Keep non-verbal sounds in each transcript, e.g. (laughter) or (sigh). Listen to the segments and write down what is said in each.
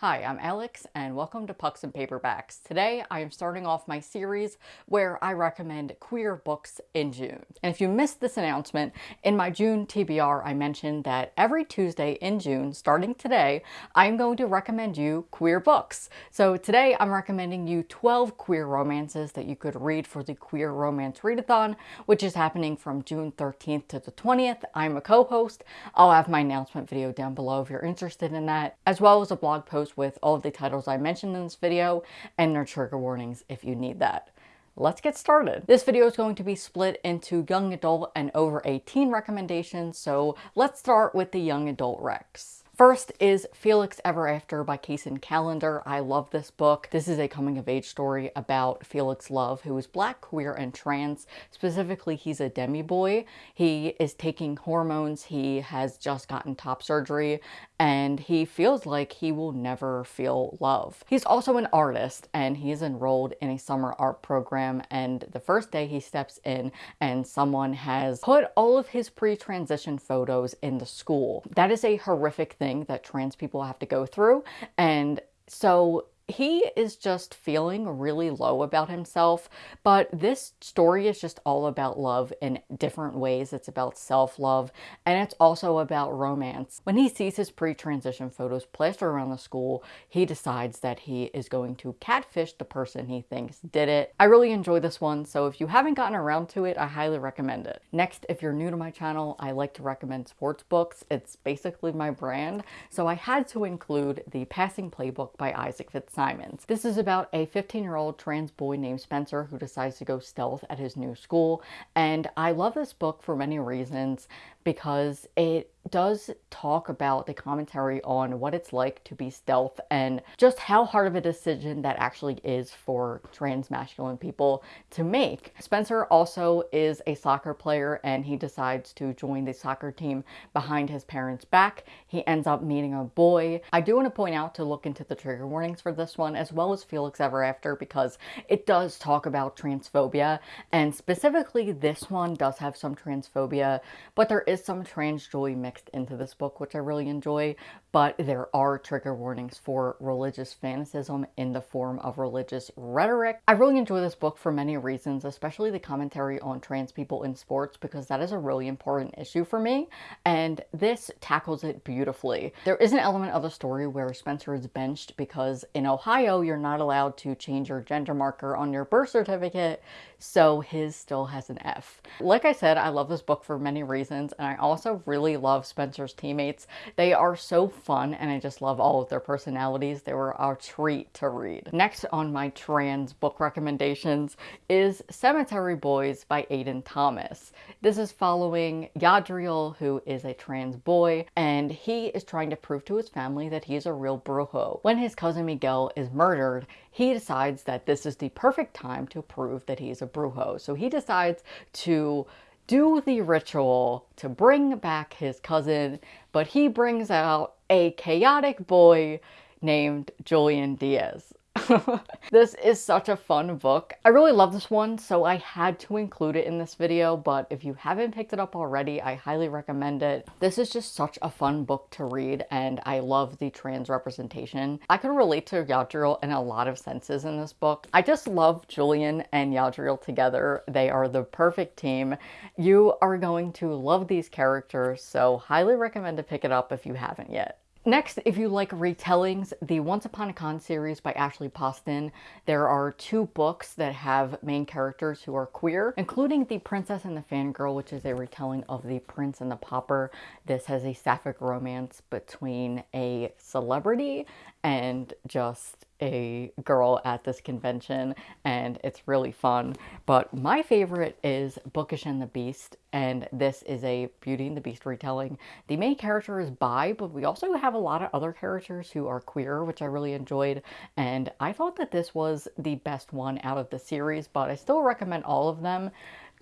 Hi, I'm Alex and welcome to Pucks and Paperbacks. Today I am starting off my series where I recommend queer books in June. And if you missed this announcement, in my June TBR I mentioned that every Tuesday in June, starting today, I'm going to recommend you queer books. So today I'm recommending you 12 queer romances that you could read for the Queer Romance Readathon, which is happening from June 13th to the 20th. I'm a co-host. I'll have my announcement video down below if you're interested in that, as well as a blog post with all of the titles I mentioned in this video and their trigger warnings if you need that. Let's get started. This video is going to be split into young adult and over 18 recommendations, so let's start with the young adult recs. First is Felix Ever After by Kacen Callender. I love this book. This is a coming of age story about Felix Love, who is black, queer, and trans. Specifically, he's a demi boy. He is taking hormones. He has just gotten top surgery and he feels like he will never feel love. He's also an artist and he is enrolled in a summer art program and the first day he steps in and someone has put all of his pre-transition photos in the school. That is a horrific thing that trans people have to go through. And so he is just feeling really low about himself, but this story is just all about love in different ways. It's about self-love, and it's also about romance. When he sees his pre-transition photos plastered around the school, he decides that he is going to catfish the person he thinks did it. I really enjoy this one, so if you haven't gotten around to it, I highly recommend it. Next, if you're new to my channel, I like to recommend sports books. It's basically my brand, so I had to include The Passing Playbook by Isaac Fitzsimons Simons. This is about a 15-year-old trans boy named Spencer who decides to go stealth at his new school. And I love this book for many reasons because it does talk about the commentary on what it's like to be stealth and just how hard of a decision that actually is for trans masculine people to make. Spencer also is a soccer player and he decides to join the soccer team behind his parents' back. He ends up meeting a boy. I do want to point out to look into the trigger warnings for this one as well as Felix Ever After because it does talk about transphobia and specifically this one does have some transphobia but there is some trans joy mixed into this book, which I really enjoy, but there are trigger warnings for religious fanaticism in the form of religious rhetoric. I really enjoy this book for many reasons, especially the commentary on trans people in sports, because that is a really important issue for me, and this tackles it beautifully. There is an element of the story where Spencer is benched because in Ohio, you're not allowed to change your gender marker on your birth certificate, so his still has an F. Like I said, I love this book for many reasons, and I also really love Spencer's teammates. They are so fun, and I just love all of their personalities. They were a treat to read. Next on my trans book recommendations is Cemetery Boys by Aiden Thomas. This is following Yadriel, who is a trans boy, and he is trying to prove to his family that he is a real brujo. When his cousin Miguel is murdered, he decides that this is the perfect time to prove that he is a brujo. So he decides to do the ritual to bring back his cousin, but he brings out a chaotic boy named Julian Diaz. (laughs) this is such a fun book. I really love this one, so I had to include it in this video, but if you haven't picked it up already, I highly recommend it. This is just such a fun book to read, and I love the trans representation. I can relate to Yadriel in a lot of senses in this book. I just love Julian and Yadriel together. They are the perfect team. You are going to love these characters, so highly recommend to pick it up if you haven't yet. Next, if you like retellings, the Once Upon a Con series by Ashley Poston, there are two books that have main characters who are queer, including The Princess and the Fangirl, which is a retelling of The Prince and the Pauper. This has a sapphic romance between a celebrity and just a girl at this convention and it's really fun. But my favorite is Bookish and the Beast and this is a Beauty and the Beast retelling. The main character is bi, but we also have a lot of other characters who are queer, which I really enjoyed. And I thought that this was the best one out of the series, but I still recommend all of them.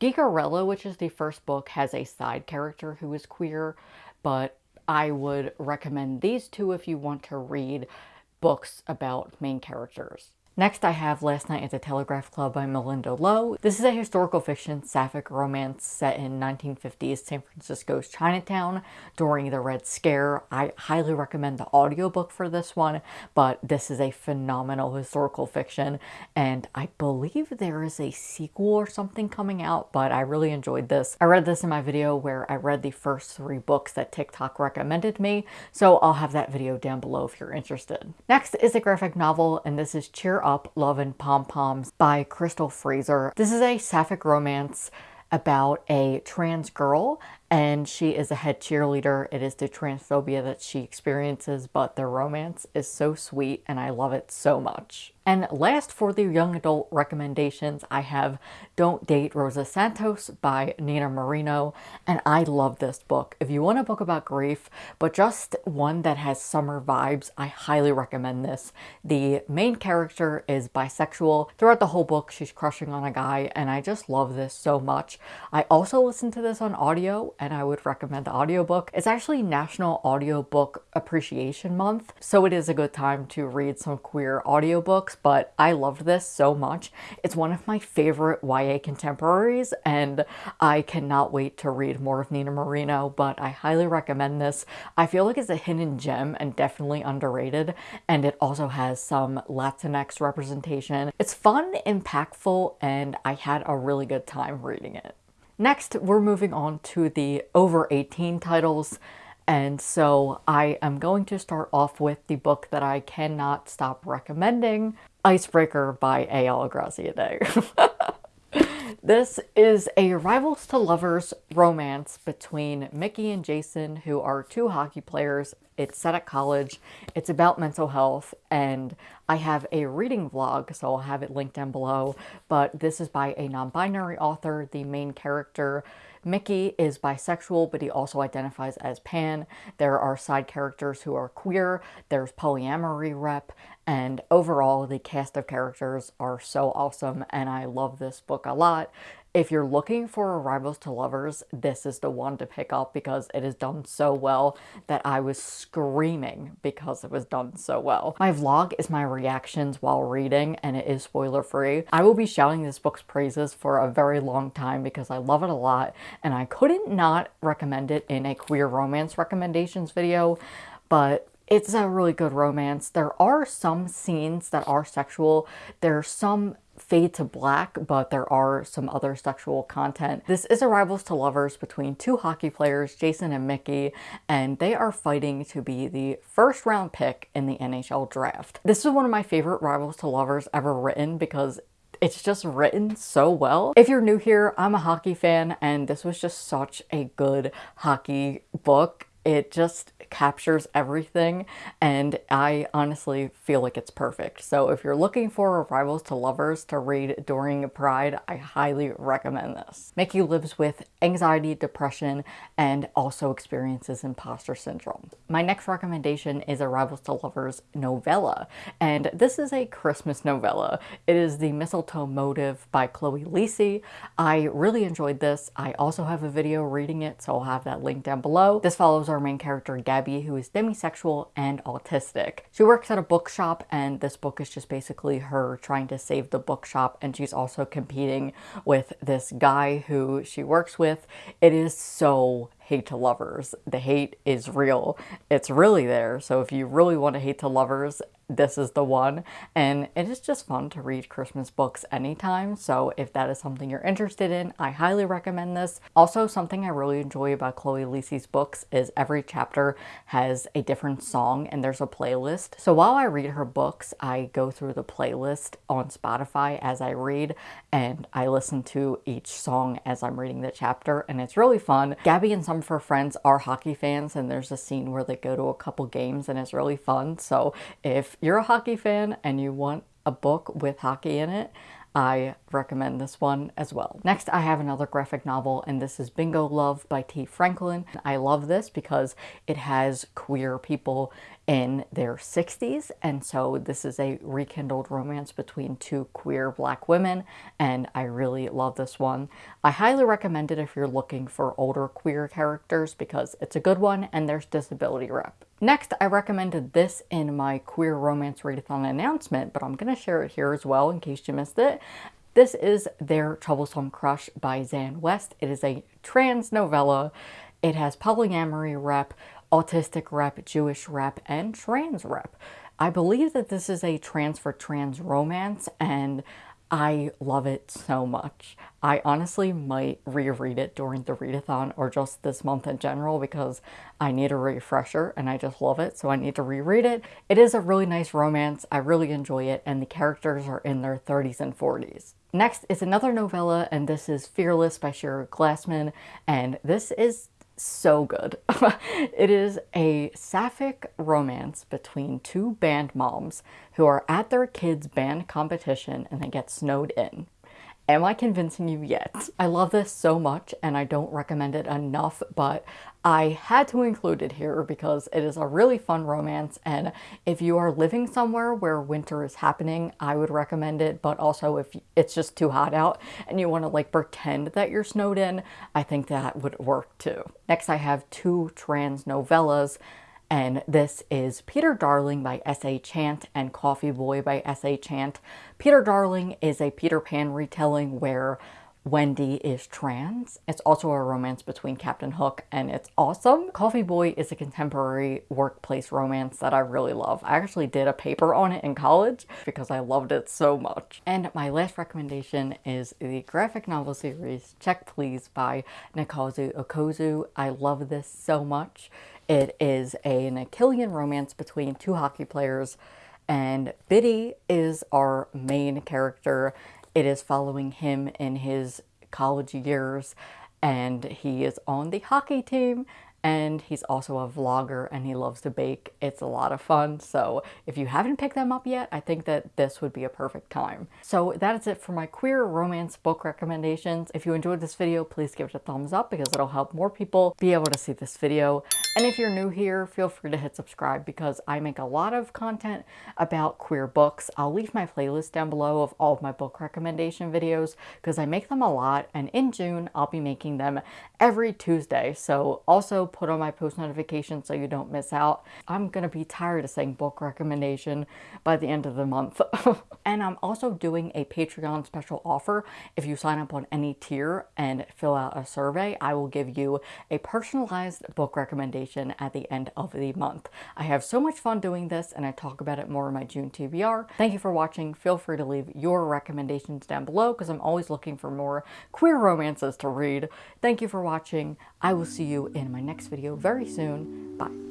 Geekerella, which is the first book, has a side character who is queer, but I would recommend these two if you want to read books about main characters. Next, I have Last Night at the Telegraph Club by Malinda Lo. This is a historical fiction sapphic romance set in 1950s San Francisco's Chinatown during the Red Scare. I highly recommend the audiobook for this one, but this is a phenomenal historical fiction, and I believe there is a sequel or something coming out, but I really enjoyed this. I read this in my video where I read the first three books that TikTok recommended me, so I'll have that video down below if you're interested. Next is a graphic novel, and this is Cheer up Love and Pom Poms by Crystal Frasier. This is a sapphic romance about a trans girl and she is a head cheerleader. It is the transphobia that she experiences, but their romance is so sweet and I love it so much. And last for the young adult recommendations, I have Don't Date Rosa Santos by Nina Moreno. and I love this book. If you want a book about grief, but just one that has summer vibes, I highly recommend this. The main character is bisexual. Throughout the whole book, she's crushing on a guy, and I just love this so much. I also listened to this on audio, and I would recommend the audiobook. It's actually National Audiobook Appreciation Month, so it is a good time to read some queer audiobooks, but I loved this so much. It's one of my favorite YA contemporaries, and I cannot wait to read more of Nina Moreno, but I highly recommend this. I feel like it's a hidden gem and definitely underrated, and it also has some Latinx representation. It's fun, impactful, and I had a really good time reading it. Next, we're moving on to the over 18 titles. And so I am going to start off with the book that I cannot stop recommending, Icebreaker by A.L. Graziadei. (laughs) This is a rivals to lovers romance between Mickey and Jason, who are two hockey players. It's set at college. It's about mental health, and I have a reading vlog, so I'll have it linked down below. But this is by a non-binary author. The main character Mickey is bisexual, but he also identifies as pan. There are side characters who are queer. There's polyamory rep. And overall, the cast of characters are so awesome, and I love this book a lot. If you're looking for Rivals to Lovers, this is the one to pick up because it is done so well that I was screaming because it was done so well. My vlog is my reactions while reading and it is spoiler free. I will be shouting this book's praises for a very long time because I love it a lot and I couldn't not recommend it in a queer romance recommendations video, but it's a really good romance. There are some scenes that are sexual. There's some fade to black, but there are some other sexual content. This is a rivals to lovers between two hockey players, Jason and Mickey, and they are fighting to be the first round pick in the NHL draft. This is one of my favorite rivals to lovers ever written because it's just written so well. If you're new here, I'm a hockey fan and this was just such a good hockey book. It just captures everything and I honestly feel like it's perfect. So if you're looking for rivals to lovers to read during a Pride, I highly recommend this. Mickey lives with anxiety, depression, and also experiences imposter syndrome. My next recommendation is a Rivals to Lovers novella, and this is a Christmas novella. It is The Mistletoe Motive by Chloe Liese. I really enjoyed this. I also have a video reading it, so I'll have that link down below. This follows our main character, Gabby who is demisexual and autistic. She works at a bookshop, and this book is just basically her trying to save the bookshop, and she's also competing with this guy who she works with. It is so hate to lovers. The hate is real. It's really there. So if you really want to hate to lovers, this is the one. And it is just fun to read Christmas books anytime. So if that is something you're interested in, I highly recommend this. Also, something I really enjoy about Chloe Liese's books is every chapter has a different song and there's a playlist. So while I read her books, I go through the playlist on Spotify as I read and I listen to each song as I'm reading the chapter and it's really fun. Gabby and of her friends are hockey fans and there's a scene where they go to a couple games and it's really fun. So if you're a hockey fan and you want a book with hockey in it, I recommend this one as well. Next, I have another graphic novel, and this is Bingo Love by Tee Franklin. I love this because it has queer people in their 60s and so this is a rekindled romance between two queer black women and I really love this one. I highly recommend it if you're looking for older queer characters because it's a good one and there's disability rep. Next, I recommended this in my queer romance readathon announcement, but I'm going to share it here as well in case you missed it. This is Their Troublesome Crush by Xan West. It is a trans novella. It has polyamory rep, autistic rep, Jewish rep, and trans rep. I believe that this is a trans for trans romance and I love it so much. I honestly might reread it during the readathon or just this month in general because I need a refresher and I just love it so I need to reread it. It is a really nice romance. I really enjoy it and the characters are in their 30s and 40s. Next is another novella and this is Fearless by Shira Glassman and this is so good. (laughs) it is a sapphic romance between two band moms who are at their kids' band competition and they get snowed in. Am I convincing you yet? I love this so much and I don't recommend it enough, but I had to include it here because it is a really fun romance and if you are living somewhere where winter is happening, I would recommend it, but also if it's just too hot out and you want to like pretend that you're snowed in, I think that would work too. Next I have two trans novellas and this is Peter Darling by S.A. Chant and Coffee Boy by S.A. Chant. Peter Darling is a Peter Pan retelling where Wendy is trans. It's also a romance between Captain Hook and it's awesome. Coffee Boy is a contemporary workplace romance that I really love. I actually did a paper on it in college because I loved it so much. And my last recommendation is the graphic novel series Check Please by Ngozi Ukazu. I love this so much. It is an Achillean romance between two hockey players and Bitty is our main character it is following him in his college years and he is on the hockey team and he's also a vlogger and he loves to bake. It's a lot of fun. So if you haven't picked them up yet, I think that this would be a perfect time. So that is it for my queer romance book recommendations. If you enjoyed this video, please give it a thumbs up because it'll help more people be able to see this video. And if you're new here, feel free to hit subscribe because I make a lot of content about queer books. I'll leave my playlist down below of all of my book recommendation videos because I make them a lot and in June I'll be making them every Tuesday. So also put on my post notifications so you don't miss out. I'm going to be tired of saying book recommendation by the end of the month. (laughs) and I'm also doing a Patreon special offer. If you sign up on any tier and fill out a survey, I will give you a personalized book recommendation at the end of the month. I have so much fun doing this and I talk about it more in my June TBR. Thank you for watching. Feel free to leave your recommendations down below because I'm always looking for more queer romances to read. Thank you for watching. I will see you in my next video very soon. Bye.